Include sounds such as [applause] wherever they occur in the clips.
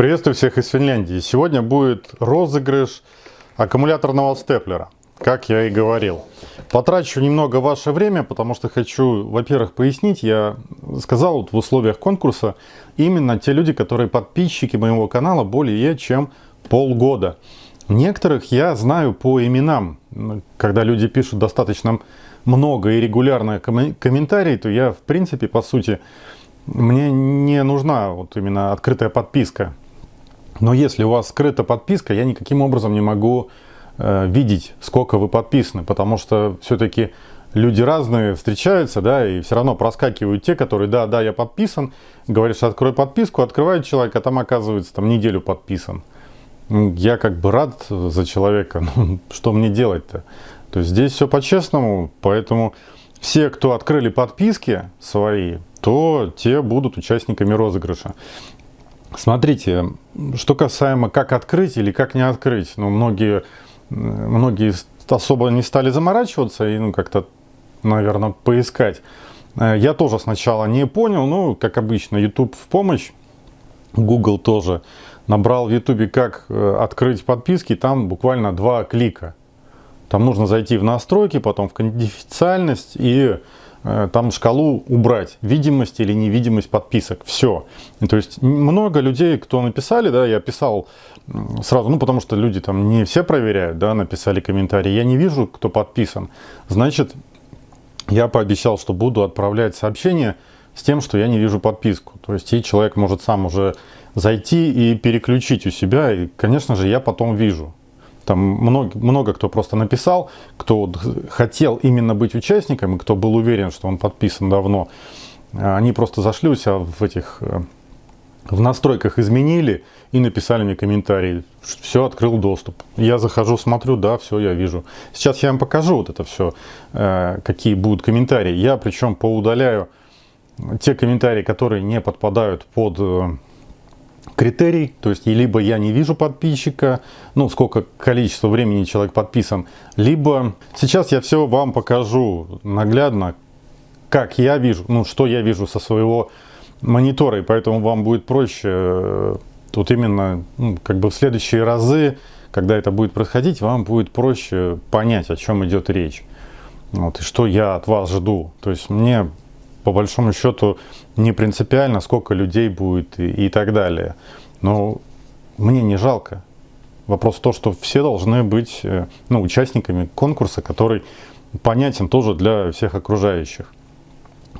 Приветствую всех из Финляндии. Сегодня будет розыгрыш аккумуляторного степлера, как я и говорил. Потрачу немного ваше время, потому что хочу, во-первых, пояснить. Я сказал вот в условиях конкурса именно те люди, которые подписчики моего канала более чем полгода. Некоторых я знаю по именам. Когда люди пишут достаточно много и регулярно комментарии, то я, в принципе, по сути, мне не нужна вот именно открытая подписка. Но если у вас скрыта подписка, я никаким образом не могу э, видеть, сколько вы подписаны, потому что все-таки люди разные встречаются, да, и все равно проскакивают те, которые, да, да, я подписан, говоришь, открой подписку, открывает человек, а там оказывается там неделю подписан. Я как бы рад за человека, [laughs] но что мне делать-то? То есть здесь все по-честному, поэтому все, кто открыли подписки свои, то те будут участниками розыгрыша. Смотрите, что касаемо как открыть или как не открыть, ну, многие, многие особо не стали заморачиваться и, ну, как-то, наверное, поискать. Э, я тоже сначала не понял, ну, как обычно, YouTube в помощь, Google тоже. Набрал в YouTube, как э, открыть подписки, там буквально два клика. Там нужно зайти в настройки, потом в конфиденциальность и там шкалу убрать, видимость или невидимость подписок, все. То есть много людей, кто написали, да, я писал сразу, ну потому что люди там не все проверяют, да, написали комментарии, я не вижу, кто подписан, значит, я пообещал, что буду отправлять сообщение с тем, что я не вижу подписку. То есть и человек может сам уже зайти и переключить у себя, и, конечно же, я потом вижу. Там много, много кто просто написал, кто хотел именно быть участником, и кто был уверен, что он подписан давно. Они просто зашли у себя в этих э, в настройках изменили и написали мне комментарий. Все, открыл доступ. Я захожу, смотрю, да, все, я вижу. Сейчас я вам покажу вот это все, э, какие будут комментарии. Я причем поудаляю те комментарии, которые не подпадают под э, критерий, то есть либо я не вижу подписчика, ну сколько количество времени человек подписан, либо сейчас я все вам покажу наглядно, как я вижу, ну что я вижу со своего монитора, и поэтому вам будет проще э, тут именно ну, как бы в следующие разы, когда это будет происходить, вам будет проще понять, о чем идет речь. Вот, и что я от вас жду. То есть мне по большому счету не принципиально, сколько людей будет и, и так далее. Но мне не жалко. Вопрос в том, что все должны быть э, ну, участниками конкурса, который понятен тоже для всех окружающих.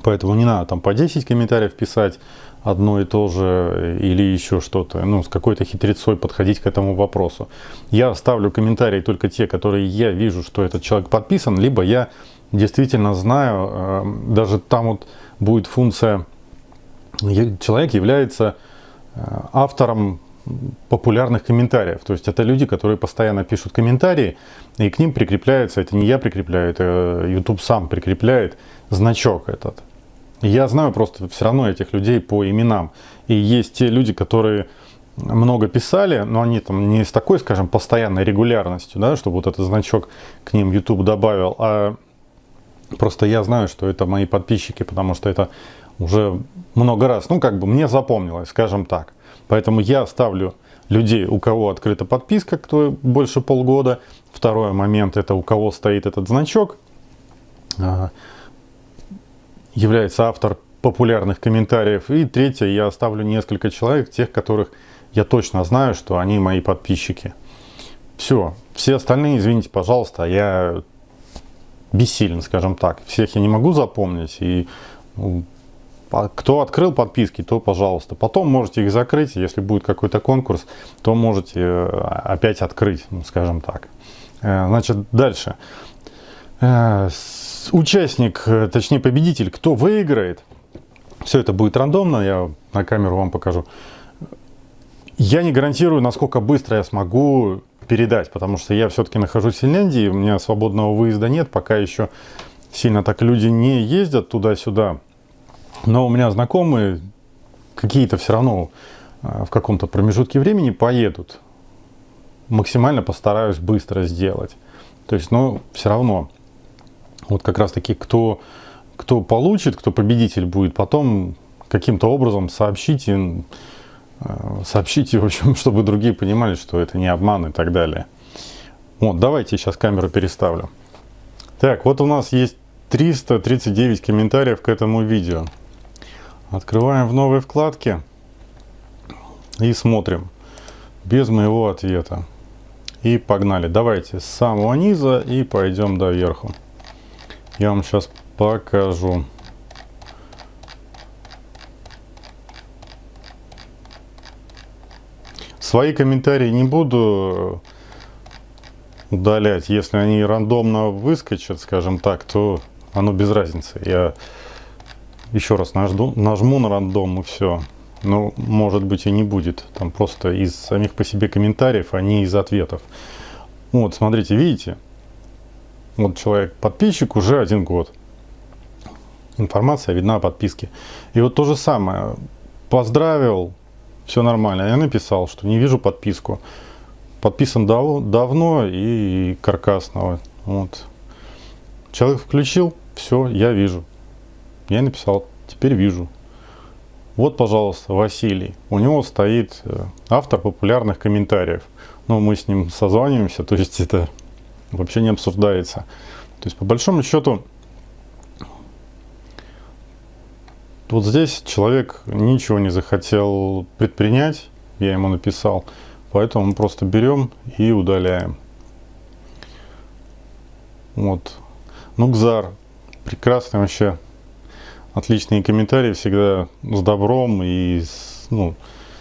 Поэтому не надо там по 10 комментариев писать одно и то же или еще что-то, ну, с какой-то хитрецой подходить к этому вопросу. Я ставлю комментарии только те, которые я вижу, что этот человек подписан, либо я действительно знаю, э, даже там вот будет функция, человек является э, автором популярных комментариев. То есть это люди, которые постоянно пишут комментарии, и к ним прикрепляется, это не я прикрепляю, это YouTube сам прикрепляет значок этот. Я знаю просто все равно этих людей по именам. И есть те люди, которые много писали, но они там не с такой, скажем, постоянной регулярностью, да, чтобы вот этот значок к ним YouTube добавил, а Просто я знаю, что это мои подписчики, потому что это уже много раз, ну как бы мне запомнилось, скажем так. Поэтому я ставлю людей, у кого открыта подписка, кто больше полгода. Второй момент, это у кого стоит этот значок. А, является автор популярных комментариев. И третье, я оставлю несколько человек, тех, которых я точно знаю, что они мои подписчики. Все. Все остальные, извините, пожалуйста, я бессилен, скажем так. Всех я не могу запомнить. И ну, кто открыл подписки, то пожалуйста. Потом можете их закрыть. Если будет какой-то конкурс, то можете э, опять открыть, ну, скажем так. Э, значит, дальше. Э, участник, точнее победитель, кто выиграет, все это будет рандомно, я на камеру вам покажу. Я не гарантирую, насколько быстро я смогу передать, потому что я все-таки нахожусь в Финляндии, у меня свободного выезда нет, пока еще сильно так люди не ездят туда-сюда. Но у меня знакомые какие-то все равно а, в каком-то промежутке времени поедут. Максимально постараюсь быстро сделать. То есть, но все равно, вот как раз таки, кто, кто получит, кто победитель будет, потом каким-то образом сообщите сообщите, [laughs] в общем, чтобы другие понимали, что это не обман и так далее. Вот, давайте сейчас камеру переставлю. Так, вот у нас есть 339 комментариев к этому видео. Открываем в новой вкладке и смотрим без моего ответа. И погнали. Давайте с самого низа и пойдем до верху. Я вам сейчас покажу. Свои комментарии не буду удалять. Если они рандомно выскочат, скажем так, то оно без разницы. Я еще раз нажду, нажму на рандом и все. Ну, может быть и не будет. Там просто из самих по себе комментариев, а не из ответов. Вот, смотрите, видите? Вот человек, подписчик уже один год. Информация видна о подписке. И вот то же самое. Поздравил, все нормально. Я написал, что не вижу подписку. Подписан дав давно и каркасного. Вот. Человек включил, все, я вижу. Я написал, теперь вижу. Вот, пожалуйста, Василий. У него стоит э, автор популярных комментариев. Но ну, мы с ним созваниваемся, [laughs] то есть это вообще не обсуждается. То есть, по большому счету, вот здесь человек ничего не захотел предпринять, я ему написал, поэтому мы просто берем и удаляем. Вот. Нукзар. Прекрасный вообще отличные комментарии, всегда с добром и с, ну,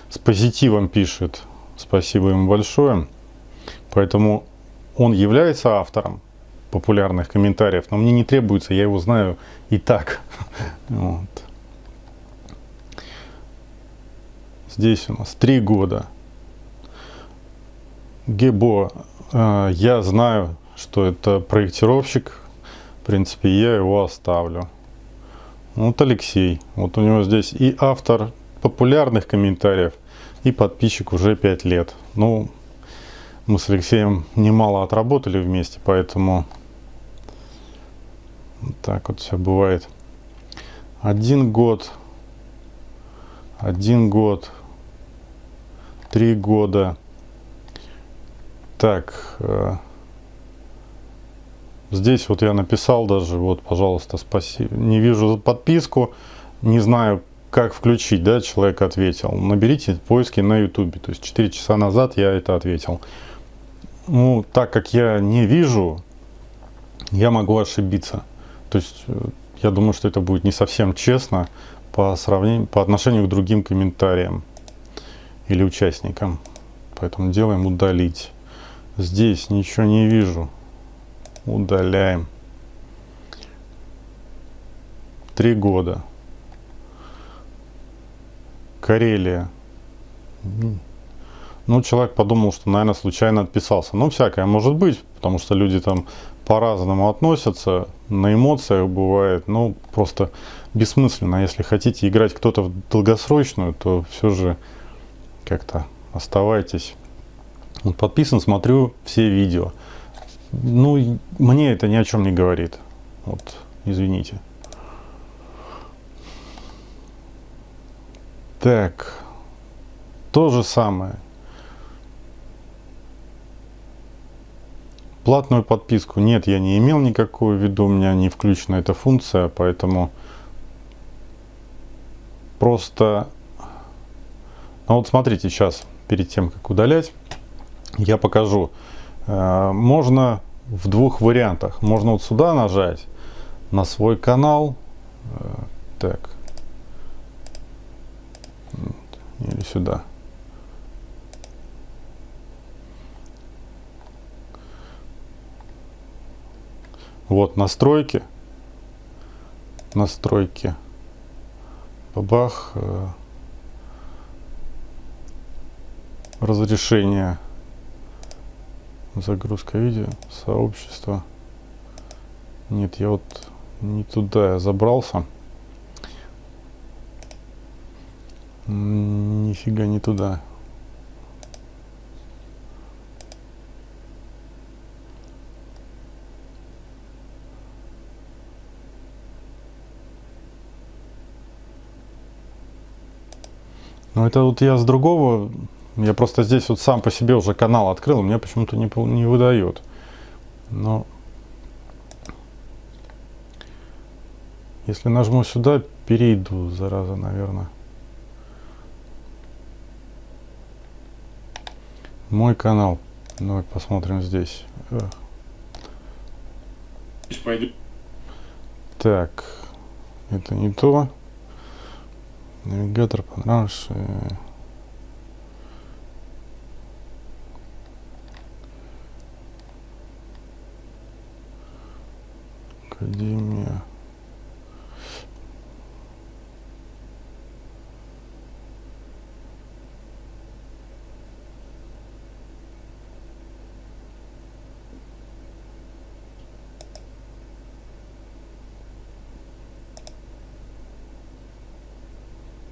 с позитивом пишет. Спасибо ему большое. Поэтому он является автором популярных комментариев, но мне не требуется, я его знаю и так. [laughs] Вот. Здесь у нас три года. Гебо, э, я знаю, что это проектировщик. В принципе, я его оставлю. Вот Алексей. Вот у него здесь и автор популярных комментариев, и подписчик уже 5 лет. Ну, мы с Алексеем немало отработали вместе, поэтому так вот все бывает. Один год, один год, три года. Так, э, Здесь вот я написал даже, вот, пожалуйста, спасибо. Не вижу подписку, не знаю, как включить, да, человек ответил. Наберите поиски на YouTube. То есть 4 часа назад я это ответил. Ну, так как я не вижу, я могу ошибиться. То есть э, я думаю, что это будет не совсем честно по сравнению, по отношению к другим комментариям или участникам. Поэтому делаем удалить. Здесь ничего не вижу удаляем. Три года. Карелия. Ну, человек подумал, что, наверное, случайно отписался. Ну, всякое может быть, потому что люди там по-разному относятся, на эмоциях бывает, ну, просто бессмысленно. Если хотите играть кто-то в долгосрочную, то все же как-то оставайтесь. Подписан, смотрю все видео. Ну, мне это ни о чем не говорит. Вот, извините. Так, то же самое. Платную подписку нет, я не имел никакую в виду, у меня не включена эта функция, поэтому просто... Ну вот смотрите, сейчас, перед тем, как удалять, я покажу. Э, можно в двух вариантах. Можно вот сюда нажать на свой канал. Э, так. Или сюда. Вот настройки. Настройки. Бабах. Э, разрешение Загрузка видео, сообщество. Нет, я вот не туда я забрался. Нифига не туда. Ну это вот я с другого, я просто здесь вот сам по себе уже канал открыл, мне почему-то не, не выдает. Но если нажму сюда, перейду, зараза, наверное. Мой канал. Давай посмотрим здесь. Так, это не то. Навигатор понравился. Академия.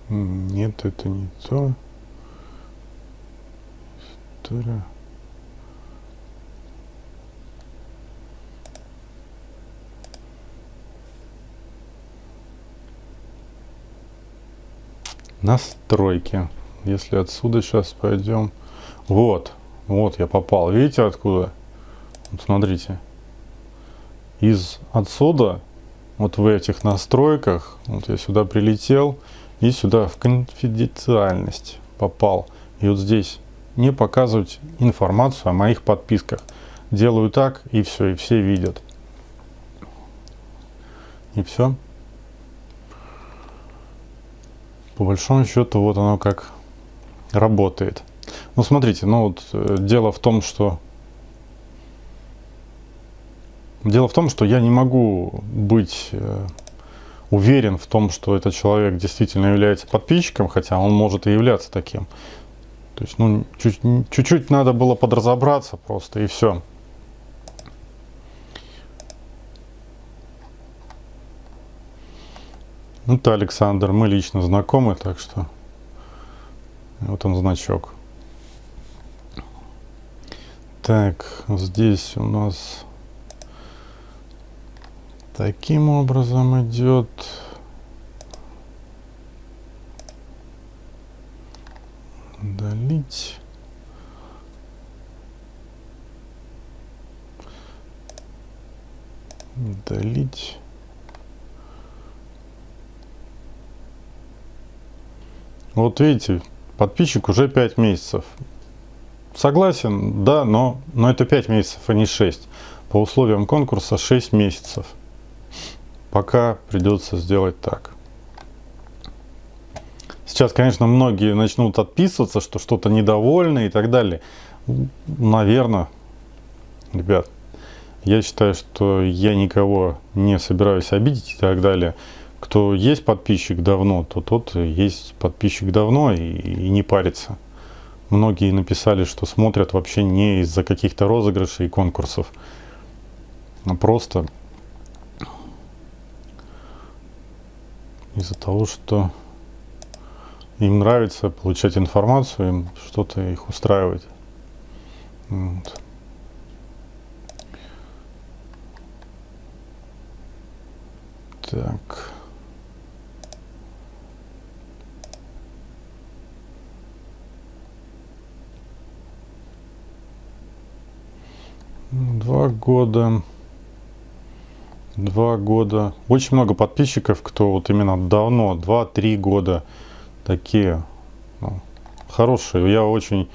Нет, это не то. История. Настройки. Если отсюда сейчас пойдем. Вот, вот я попал. Видите откуда? Вот смотрите. Из отсюда, вот в этих настройках, вот я сюда прилетел, и сюда в конфиденциальность попал. И вот здесь не показывать информацию о моих подписках. Делаю так, и все, и все видят. И все. По большому счету, вот оно как работает. Ну, смотрите, ну вот э, дело в том, что Дело в том, что я не могу быть э, уверен в том, что этот человек действительно является подписчиком, хотя он может и являться таким. То есть, ну, чуть-чуть надо было подразобраться просто, и все. Ну, это Александр, мы лично знакомы, так что вот он значок. Так, здесь у нас таким образом идет. Удалить. Удалить. Вот видите, подписчик уже 5 месяцев. Согласен, да, но, но это 5 месяцев, а не 6. По условиям конкурса 6 месяцев пока придется сделать так. Сейчас, конечно, многие начнут отписываться, что что-то недовольны и так далее. Наверное, ребят, я считаю, что я никого не собираюсь обидеть и так далее. Кто есть подписчик давно, то тот есть подписчик давно и, и не парится. Многие написали, что смотрят вообще не из-за каких-то розыгрышей и конкурсов, а просто из-за того, что им нравится получать информацию, им что-то их устраивает. Вот. Так. Два года два года. Очень много подписчиков, кто вот именно давно, два-три года такие ну, хорошие. Я очень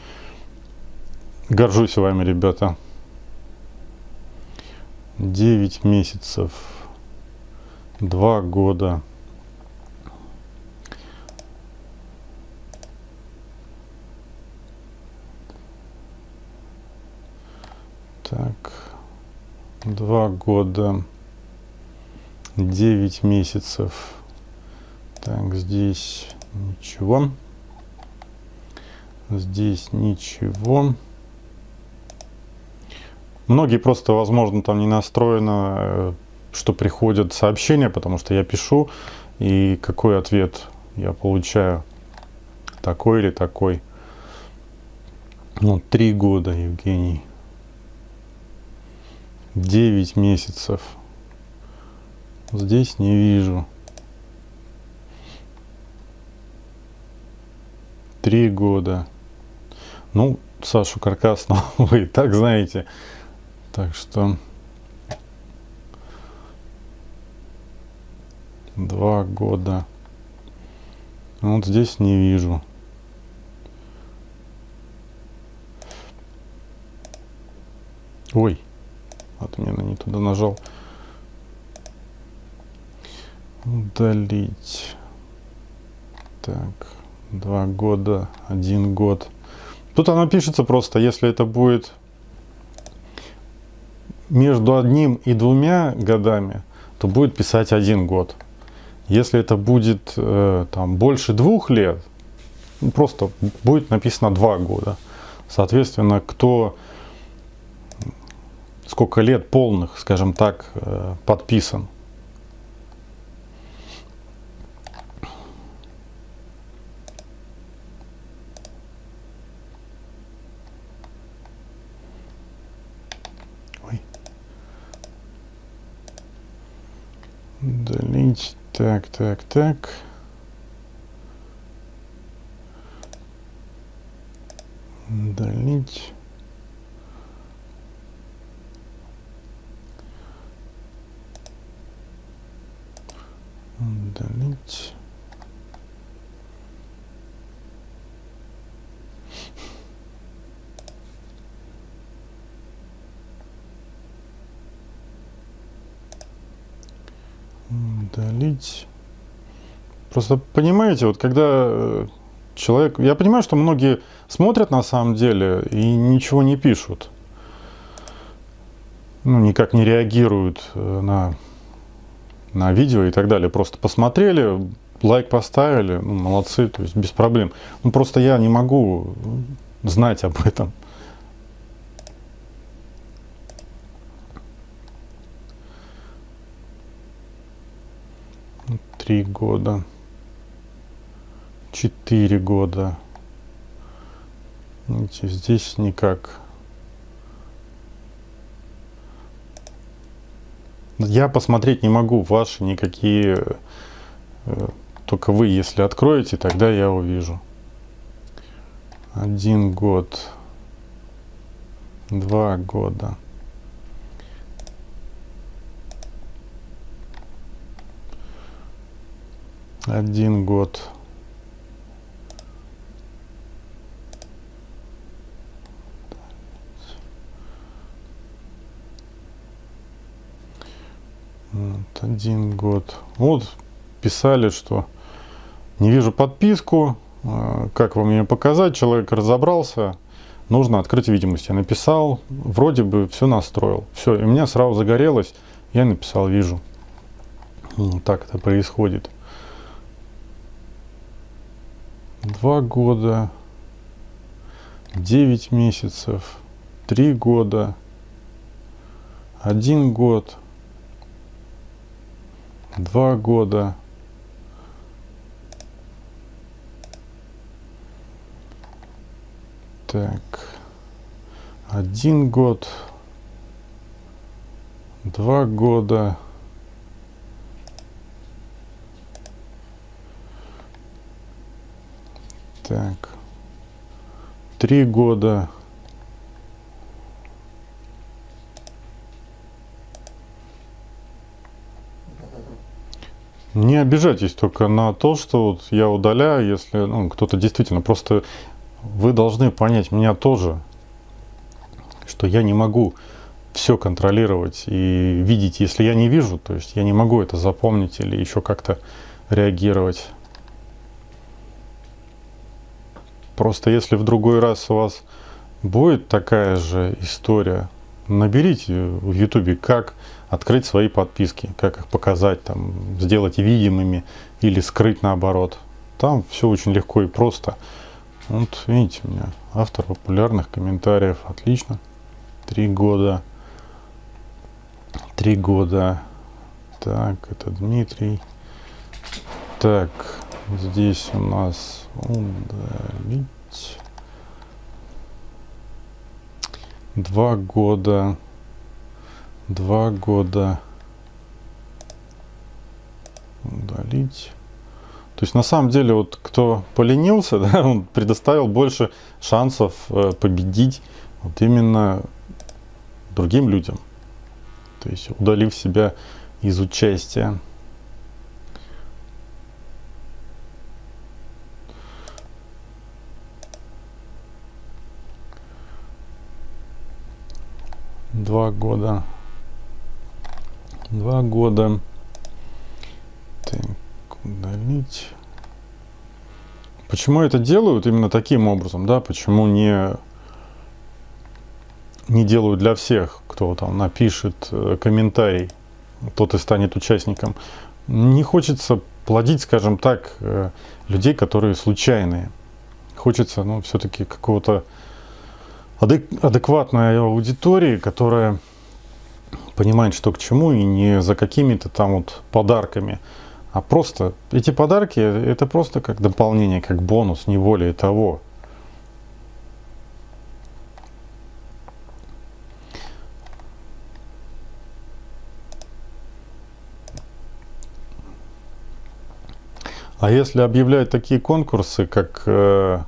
горжусь вами, ребята. 9 месяцев, два года. Так, два года. 9 месяцев. Так, здесь ничего. Здесь ничего. Многие просто, возможно, там не настроено, э, что приходят сообщения, потому что я пишу, и какой ответ я получаю. Такой или такой. Ну, три года, Евгений. Девять месяцев. Здесь не вижу. Три года. Ну, Сашу Каркасного вы [laughs] и так знаете. Так что... Два года. Вот здесь не вижу. Ой, отмена не туда нажал. Удалить. Так, два года, один год. Тут оно пишется просто, если это будет между одним и двумя годами, то будет писать один год. Если это будет э, там, больше двух лет, ну, просто будет написано два года. Соответственно, кто сколько лет полных, скажем так, э, подписан. Ой. Удалить. Так, так, так. Удалить. Удалить. Удалить. Просто понимаете, вот когда э, человек... Я понимаю, что многие смотрят на самом деле и ничего не пишут. Ну, никак не реагируют э, на на видео и так далее. Просто посмотрели, лайк поставили, ну, молодцы, то есть без проблем. Ну, просто я не могу знать об этом. Три года. Четыре года. Видите, здесь никак. Я посмотреть не могу ваши никакие, э, только вы, если откроете, тогда я увижу. Один год, два года. Один год. Один год. Вот писали, что не вижу подписку, а, как вам ее показать, человек разобрался, нужно открыть видимость. Я написал, вроде бы все настроил. Все, и у меня сразу загорелось, я написал, вижу. Вот так это происходит. Два года, девять месяцев, три года, один год – два года. Так, один год, два года. Так, три года. Не обижайтесь только на то, что вот я удаляю, если ну, кто-то действительно просто вы должны понять меня тоже, что я не могу все контролировать и видеть, если я не вижу, то есть я не могу это запомнить или еще как-то реагировать. Просто если в другой раз у вас будет такая же история, наберите в ютубе, как открыть свои подписки, как их показать, там, сделать видимыми или скрыть наоборот. Там все очень легко и просто. Вот видите у меня автор популярных комментариев, отлично. Три года. Три года. Так, это Дмитрий. Так, здесь у нас удалить. Два года два года удалить. То есть на самом деле вот кто поленился, [laughs] да, он предоставил больше шансов э, победить вот именно другим людям. То есть удалив себя из участия. Два года. Два года. Так, удалить. Почему это делают именно таким образом, да? Почему не, не делают для всех, кто там напишет э, комментарий, тот и станет участником. Не хочется плодить, скажем так, э, людей, которые случайные. Хочется, ну, все-таки какого-то адекватной аудитории, которая понимает, что к чему, и не за какими-то там вот подарками, а просто эти подарки это просто как дополнение, как бонус, не более того. А если объявлять такие конкурсы, как э,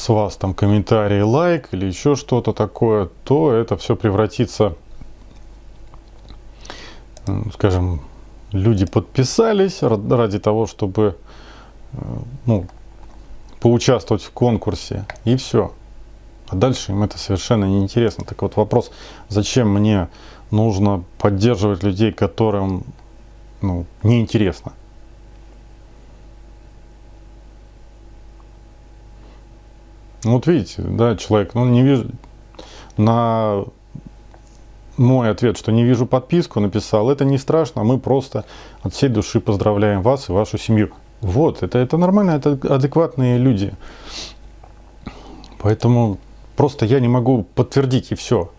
с вас там комментарий, лайк или еще что-то такое, то это все превратится, скажем, люди подписались ради того, чтобы э, ну, поучаствовать в конкурсе, и все. А дальше им это совершенно неинтересно. Так вот вопрос, зачем мне нужно поддерживать людей, которым ну, неинтересно? Вот видите, да, человек, ну, не вижу, на мой ответ, что не вижу подписку, написал, это не страшно, мы просто от всей души поздравляем вас и вашу семью. Вот, это, это нормально, это адекватные люди. Поэтому просто я не могу подтвердить и все.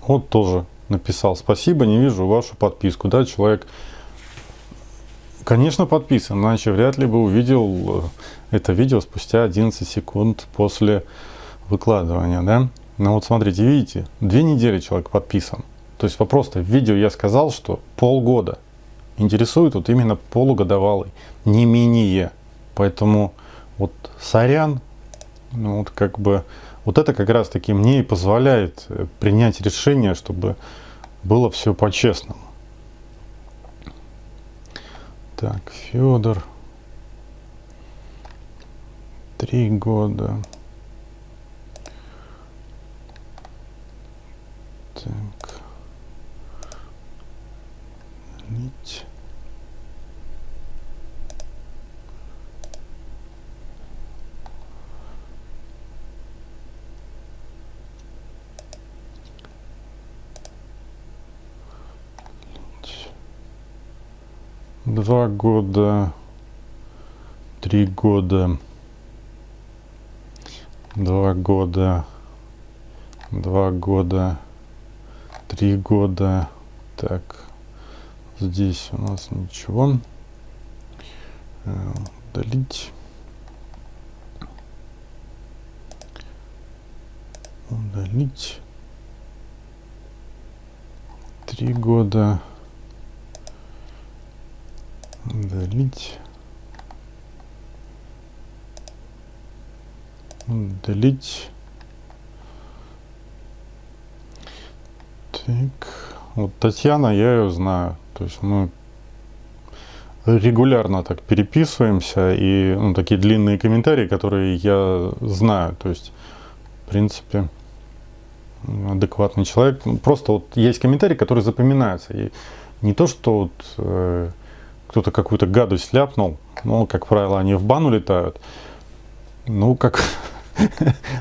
Вот тоже написал спасибо, не вижу вашу подписку. Да, человек, конечно, подписан, иначе вряд ли бы увидел э, это видео спустя 11 секунд после выкладывания, да. Ну вот смотрите, видите, две недели человек подписан. То есть вопрос-то в видео я сказал, что полгода. Интересует вот именно полугодовалый, не менее. Поэтому вот сорян, ну вот как бы вот это как раз таки мне и позволяет э, принять решение, чтобы было все по-честному. Так, Федор. Три года. Так. Нить. Два года, три года, два года, два года, три года. Так, здесь у нас ничего. Э, удалить. Удалить. Три года удалить удалить так. Вот Татьяна я ее знаю. То есть мы регулярно так переписываемся и ну, такие длинные комментарии которые я знаю. То есть в принципе адекватный человек. Просто вот есть комментарии которые запоминаются. И не то что вот, э, кто-то какую-то гадость ляпнул, ну, как правило, они в бану летают. Ну, как... [laughs]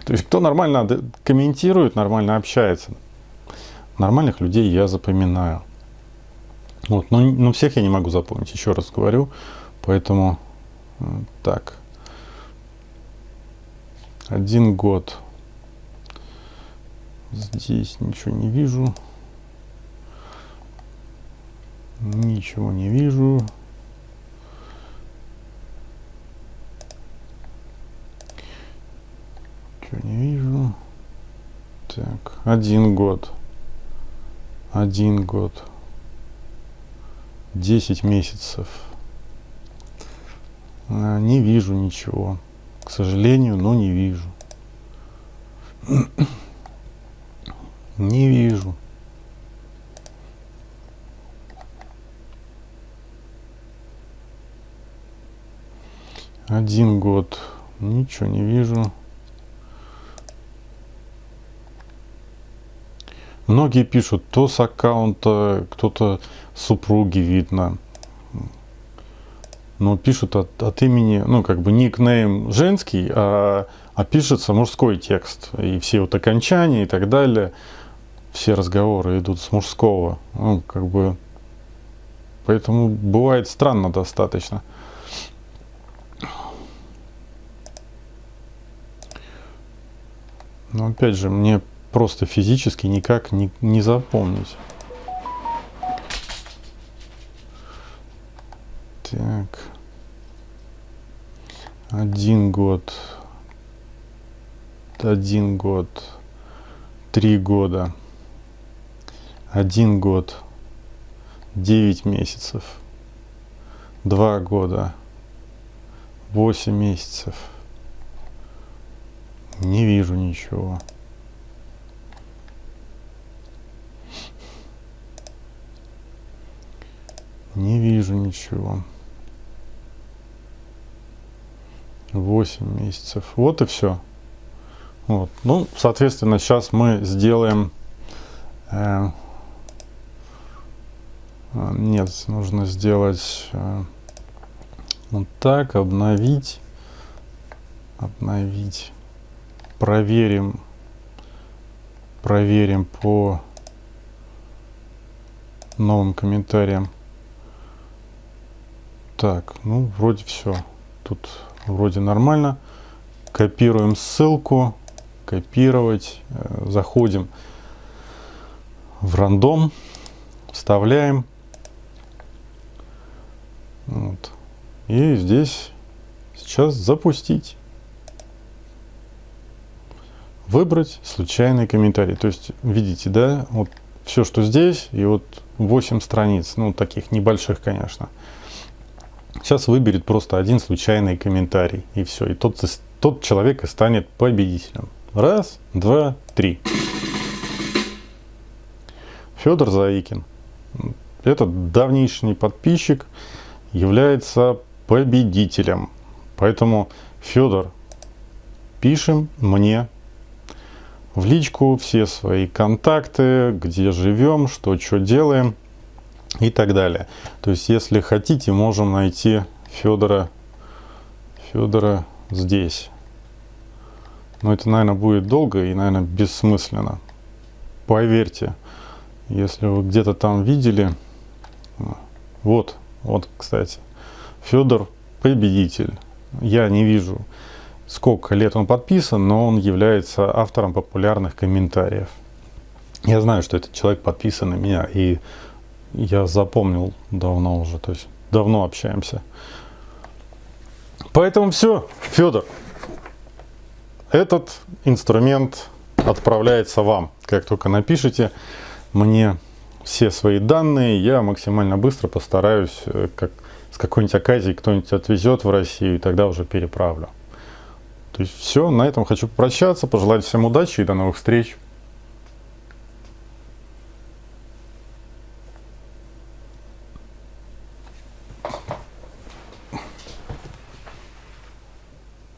То есть, кто нормально комментирует, нормально общается. Нормальных людей я запоминаю. Вот, но, но всех я не могу запомнить, еще раз говорю. Поэтому так. Один год. Здесь ничего не вижу. Ничего не вижу. Один год, один год, десять месяцев. А, не вижу ничего. К сожалению, но не вижу. [clears throat] Не вижу. Один год. Ничего не вижу. Многие пишут, то с аккаунта кто-то супруги видно. Но пишут от, от имени, ну как бы никнейм женский, а, а пишется мужской текст. И все вот окончания и так далее, все разговоры идут с мужского. Ну как бы, поэтому бывает странно достаточно. Но опять же, мне просто физически никак не, не запомнить. Так. Один год. Один год. Три года. Один год. Девять месяцев. Два года. Восемь месяцев. Не вижу ничего. Не вижу ничего. Восемь месяцев. Вот и все. Вот. Ну, соответственно, сейчас мы сделаем... Э, а, нет, нужно сделать э, вот так, обновить. Обновить проверим, проверим по новым комментариям. Так, ну вроде все. Тут вроде нормально. Копируем ссылку. Копировать. Э, заходим в рандом. Вставляем. Вот. И здесь сейчас запустить выбрать случайный комментарий. То есть, видите, да, вот все, что здесь, и вот 8 страниц, ну, таких небольших, конечно. Сейчас выберет просто один случайный комментарий, и все. И тот, тот человек и станет победителем. Раз, два, три. Федор Заикин. Этот давнейший подписчик является победителем. Поэтому, Федор, пишем мне в личку все свои контакты, где живем, что что делаем и так далее. То есть, если хотите, можем найти Федора, Федора здесь. Но это, наверное, будет долго и, наверное, бессмысленно. Поверьте, если вы где-то там видели, вот, вот, кстати, Федор победитель. Я не вижу сколько лет он подписан, но он является автором популярных комментариев. Я знаю, что этот человек подписан на меня, и я запомнил давно уже, то есть давно общаемся. Поэтому все, Федор, этот инструмент отправляется вам. Как только напишите мне все свои данные, я максимально быстро постараюсь, э, как, с какой-нибудь оказией кто-нибудь отвезет в Россию, и тогда уже переправлю. То есть все, на этом хочу попрощаться, пожелать всем удачи и до новых встреч.